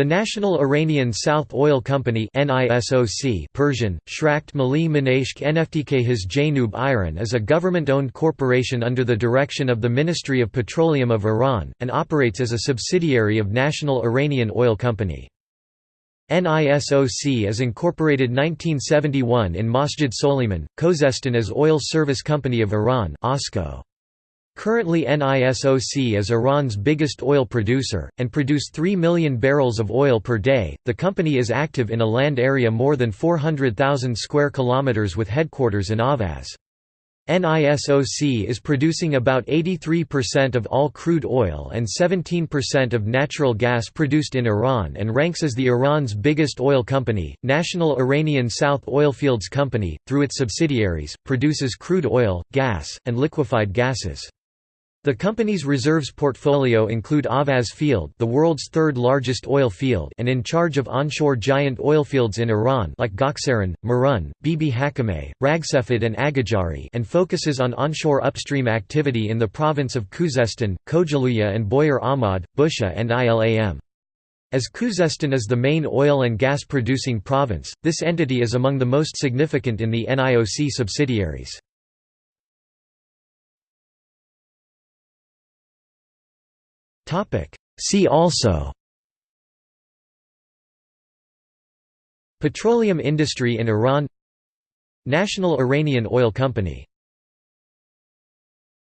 The National Iranian South Oil Company (NISOC), Persian, Shrakt Mali Minashk Nftk His Janub Iran is a government-owned corporation under the direction of the Ministry of Petroleum of Iran, and operates as a subsidiary of National Iranian Oil Company. NISOC is incorporated 1971 in Masjed Soleyman, Khuzestan as Oil Service Company of Iran OSCO. Currently NISOC is Iran's biggest oil producer, and produce 3 million barrels of oil per day. The company is active in a land area more than 400,000 square kilometers with headquarters in Ahvaz. NISOC is producing about 83% of all crude oil and 17% of natural gas produced in Iran and ranks as the Iran's biggest oil company. National Iranian South Oilfields Company, through its subsidiaries, produces crude oil, gas, and liquefied gases. The company's reserves portfolio include Ahvaz Field the world's third largest oil field and in charge of onshore giant oilfields in Iran like Gachsaran, Marun, Bibi Hakimeh, Ragsefid and Aghajari and focuses on onshore upstream activity in the province of Khuzestan, Kohgiluyeh and Boyer Ahmad, Bushehr and Ilam. As Khuzestan is the main oil and gas producing province, this entity is among the most significant in the NIOC subsidiaries. See also. Petroleum industry in Iran. National Iranian Oil Company